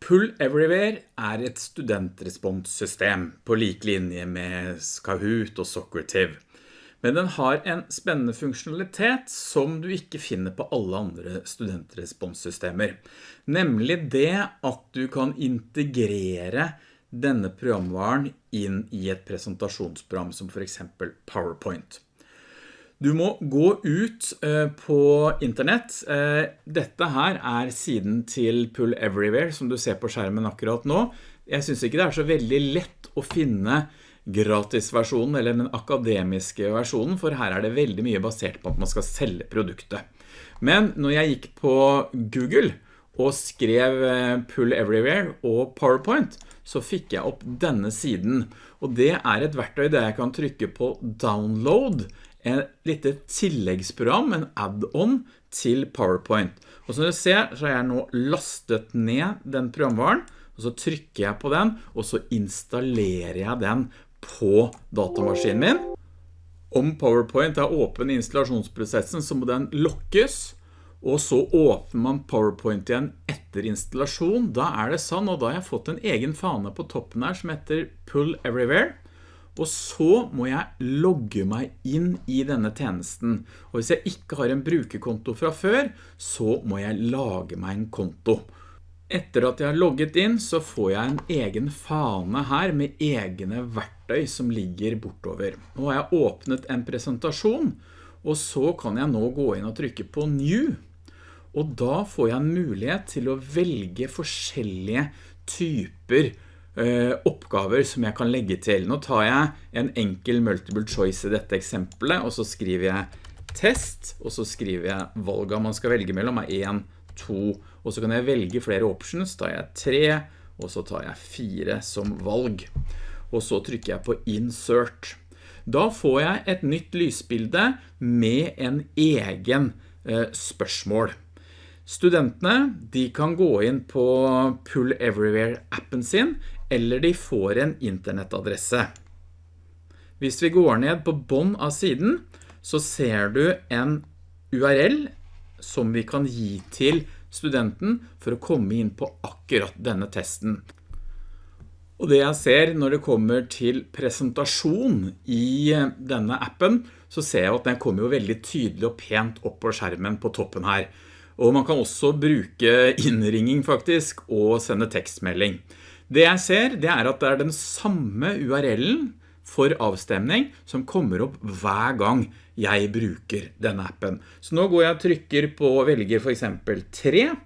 Pull Everywhere er et studentresponssystem på like linje med Kahoot og Socrative. Men den har en spennende funksjonalitet som du ikke finner på alle andre studentresponssystemer. Nemlig det at du kan integrere denne programvaren inn i et presentasjonsprogram som for eksempel PowerPoint. Du må gå ut eh, på internett. Eh, dette her er siden til Pull Everywhere som du ser på skjermen akkurat nå. Jeg synes ikke det er så veldig lett å finne gratisversjonen eller den akademiske versjonen, for her er det veldig mye basert på at man skal selge produktet. Men når jeg gikk på Google og skrev eh, Pull Everywhere og PowerPoint, så fikk jeg opp denne siden. Og det er et verktøy der jeg kan trykke på download en lite tilleggsprogram, en add-on til PowerPoint. Og som du ser så har jeg nå lastet ned den programvaren, og så trykker jeg på den, og så installerer jeg den på datamaskinen min. Om PowerPoint er åpen i installasjonsprosessen, så må den lokkes, og så åpner man PowerPoint igjen etter installasjon. Da er det sånn, og da har jeg fått en egen fane på toppen her som heter Pull Everywhere. Og så må jeg logge meg inn i denne tjenesten. Og hvis jeg ikke har en brukerkonto fra før, så må jeg lage meg en konto. Etter at jeg har logget inn, så får jeg en egen fane her med egne verktøy som ligger bortover. Nå har jeg åpnet en presentasjon, og så kan jeg nå gå inn og trykke på New. Og da får jeg en mulighet til å velge forskjellige typer oppgaver som jeg kan legge til. Nå tar jeg en enkel multiple choice i dette eksempelet, og så skriver jeg test, og så skriver jeg valget man skal velge mellom er 1, 2, og så kan jeg velge flere options, tar jeg 3, og så tar jeg 4 som valg. Og så trykker jeg på insert. Da får jeg et nytt lysbilde med en egen eh, spørsmål. Studentene de kan gå inn på Pull Everywhere-appen sin, eller de får en internettadresse. Hvis vi går ned på bånd av siden, så ser du en URL som vi kan gi til studenten for å komme inn på akkurat denne testen. Og det jeg ser når det kommer til presentasjon i denne appen, så ser jeg at den kommer jo veldig tydelig og pent opp på skjermen på toppen her. Og man kan også bruke innringing faktisk og sende tekstmelding. Det jeg ser, det er at det er den samme URL-en for avstemning som kommer opp hver gang jeg bruker denne appen. Så nå går jeg og trykker på velger for eksempel 3, eh,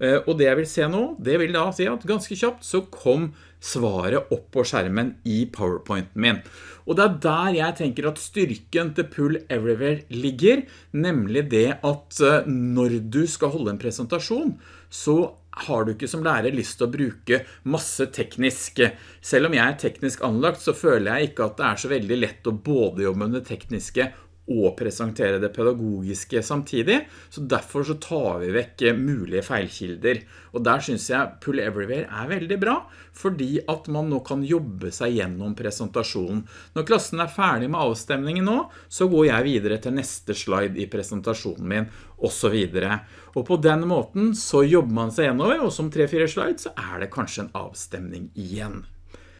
og det jeg vil se nå, det vil da si at ganske kjapt så kom svaret opp på skjermen i PowerPointen min. Og det er der jeg tenker at styrken til Pull Everywhere ligger, nemlig det at eh, når du skal holde en presentasjon, så har du ikke som lærer lyst til å bruke masse teknisk. Selv om jeg er teknisk anlagt, så føler jeg ikke at det er så veldig lett å både jobbe med det tekniske og presentere det pedagogiske samtidig, så derfor så tar vi vekk mulige feilkilder. Og der synes jeg Pull Everywhere er veldig bra, fordi at man nå kan jobbe seg gjennom presentasjonen. Når klassen er ferdig med avstemningen nå, så går jeg videre til neste slide i presentasjonen min, og så videre. Og på den måten så jobber man seg gjennom, og som 3-4 slides så er det kanskje en avstemning igjen.